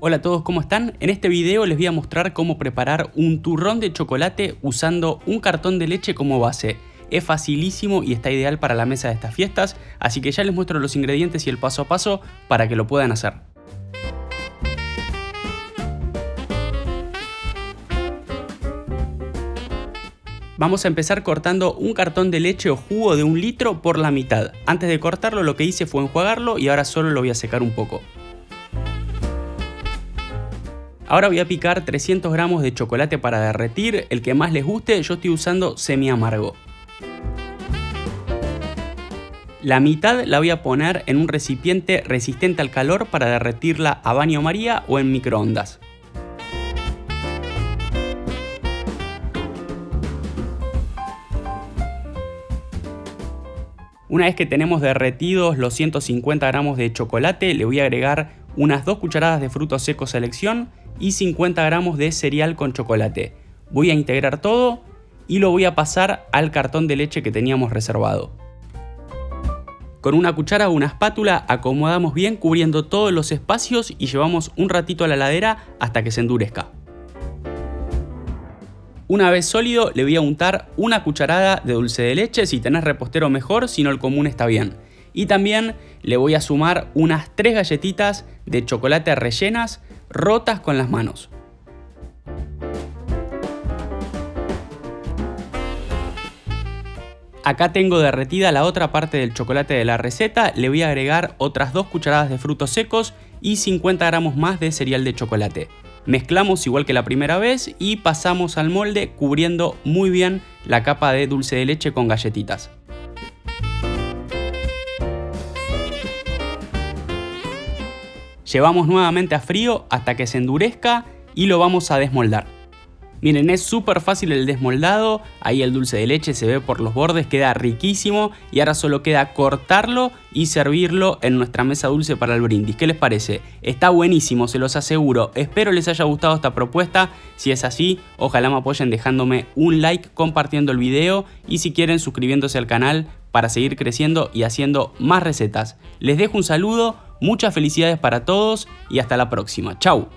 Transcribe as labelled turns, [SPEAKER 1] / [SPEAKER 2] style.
[SPEAKER 1] Hola a todos, ¿cómo están? En este video les voy a mostrar cómo preparar un turrón de chocolate usando un cartón de leche como base. Es facilísimo y está ideal para la mesa de estas fiestas, así que ya les muestro los ingredientes y el paso a paso para que lo puedan hacer. Vamos a empezar cortando un cartón de leche o jugo de un litro por la mitad. Antes de cortarlo lo que hice fue enjuagarlo y ahora solo lo voy a secar un poco. Ahora voy a picar 300 gramos de chocolate para derretir, el que más les guste, yo estoy usando semi amargo. La mitad la voy a poner en un recipiente resistente al calor para derretirla a baño maría o en microondas. Una vez que tenemos derretidos los 150 gramos de chocolate, le voy a agregar unas 2 cucharadas de frutos secos selección y 50 gramos de cereal con chocolate. Voy a integrar todo y lo voy a pasar al cartón de leche que teníamos reservado. Con una cuchara o una espátula acomodamos bien cubriendo todos los espacios y llevamos un ratito a la ladera hasta que se endurezca. Una vez sólido le voy a untar una cucharada de dulce de leche, si tenés repostero mejor, si no el común está bien. Y también le voy a sumar unas 3 galletitas de chocolate rellenas rotas con las manos. Acá tengo derretida la otra parte del chocolate de la receta, le voy a agregar otras 2 cucharadas de frutos secos y 50 gramos más de cereal de chocolate. Mezclamos igual que la primera vez y pasamos al molde cubriendo muy bien la capa de dulce de leche con galletitas. Llevamos nuevamente a frío hasta que se endurezca y lo vamos a desmoldar. Miren, es súper fácil el desmoldado, ahí el dulce de leche se ve por los bordes, queda riquísimo y ahora solo queda cortarlo y servirlo en nuestra mesa dulce para el brindis. ¿Qué les parece? Está buenísimo, se los aseguro. Espero les haya gustado esta propuesta, si es así, ojalá me apoyen dejándome un like, compartiendo el video y si quieren suscribiéndose al canal para seguir creciendo y haciendo más recetas. Les dejo un saludo, muchas felicidades para todos y hasta la próxima. Chau.